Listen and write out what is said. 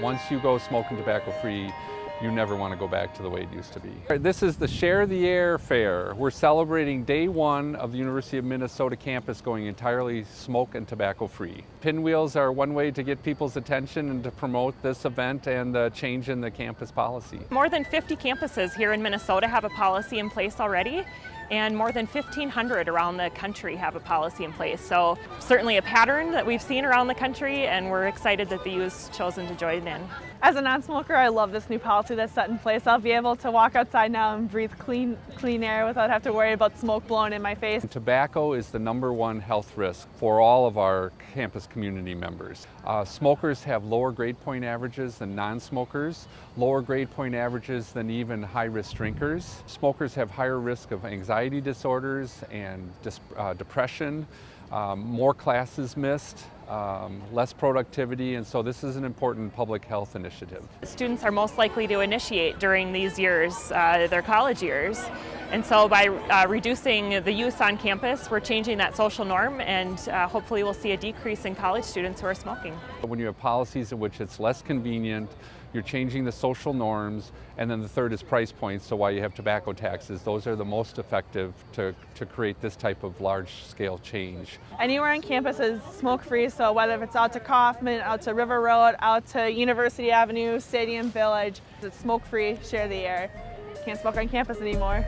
Once you go smoking tobacco free, you never want to go back to the way it used to be. This is the Share the Air Fair. We're celebrating day one of the University of Minnesota campus going entirely smoke and tobacco free. Pinwheels are one way to get people's attention and to promote this event and the change in the campus policy. More than 50 campuses here in Minnesota have a policy in place already and more than 1,500 around the country have a policy in place. So certainly a pattern that we've seen around the country and we're excited that the U chosen to join in. As a non-smoker, I love this new policy that's set in place. I'll be able to walk outside now and breathe clean, clean air without having to worry about smoke blowing in my face. Tobacco is the number one health risk for all of our campus community members. Uh, smokers have lower grade point averages than non-smokers, lower grade point averages than even high-risk drinkers. Smokers have higher risk of anxiety disorders and uh, depression, um, more classes missed, um, less productivity, and so this is an important public health initiative. Students are most likely to initiate during these years, uh, their college years, and so by uh, reducing the use on campus, we're changing that social norm and uh, hopefully we'll see a decrease in college students who are smoking. When you have policies in which it's less convenient, you're changing the social norms, and then the third is price points, so why you have tobacco taxes. Those are the most effective to, to create this type of large-scale change. Anywhere on campus is smoke-free, so whether it's out to Coffman, out to River Road, out to University Avenue, Stadium Village, it's smoke-free, share the air. Can't smoke on campus anymore.